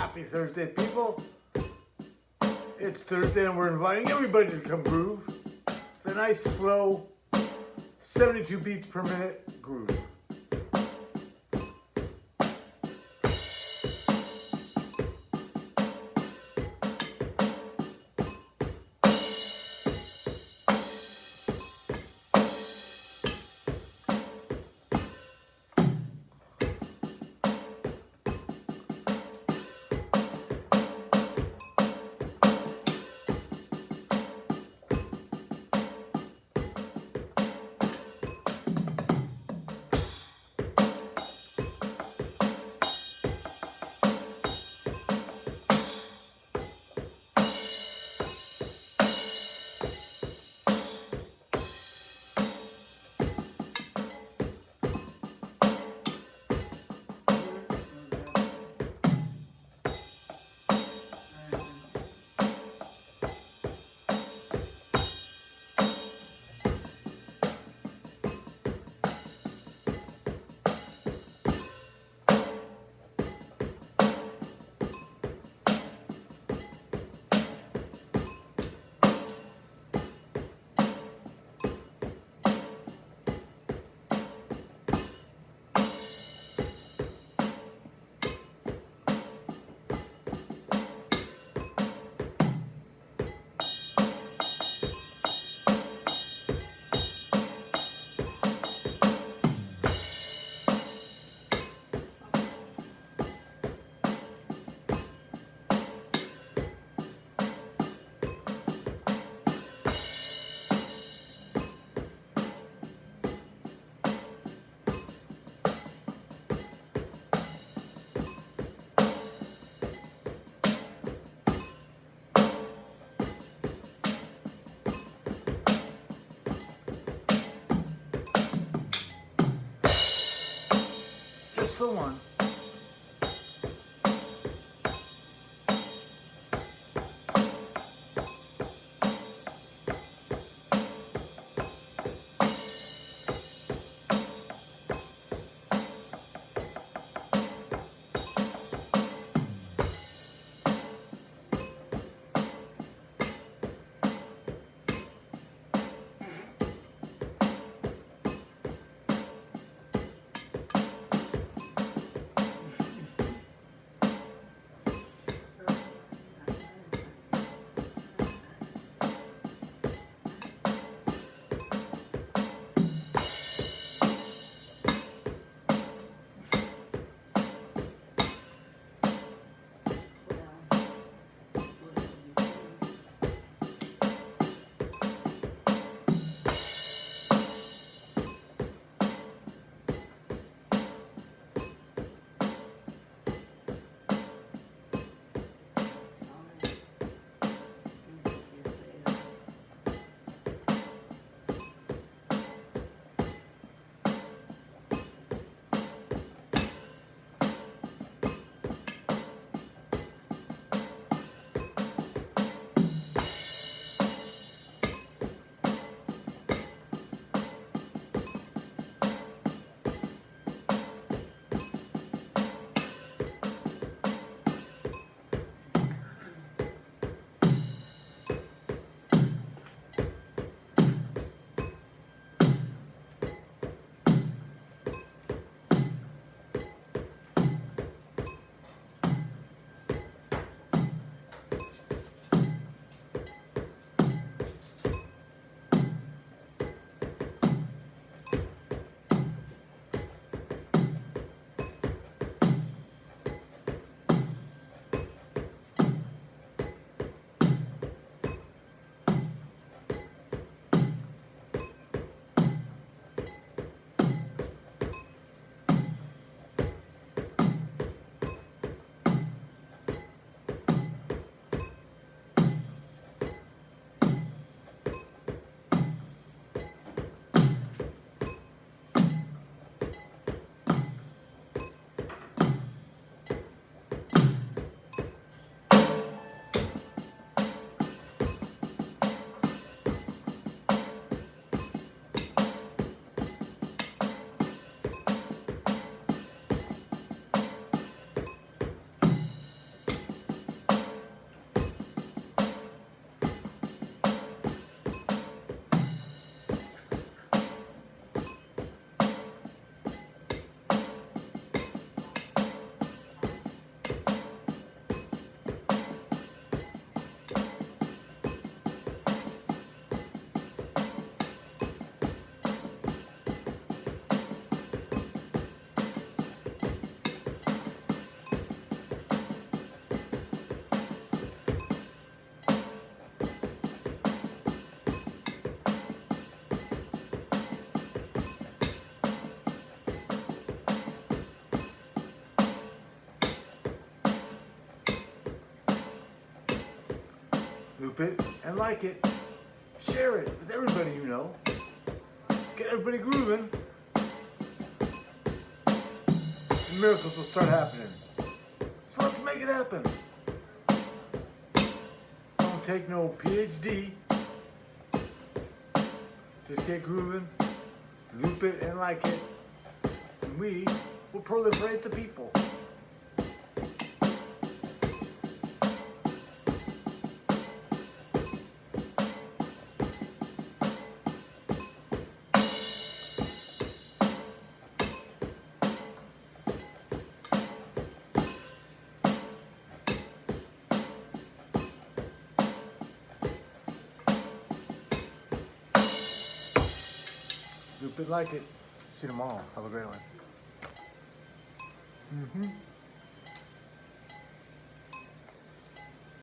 Happy Thursday, people. It's Thursday and we're inviting everybody to come groove. It's a nice, slow, 72 beats per minute groove. The one. Loop it, and like it. Share it with everybody you know. Get everybody grooving. And miracles will start happening. So let's make it happen. Don't take no PhD. Just get grooving, loop it and like it. And we will proliferate the people. Loop it like it. See you tomorrow. Have a great one. Mm-hmm.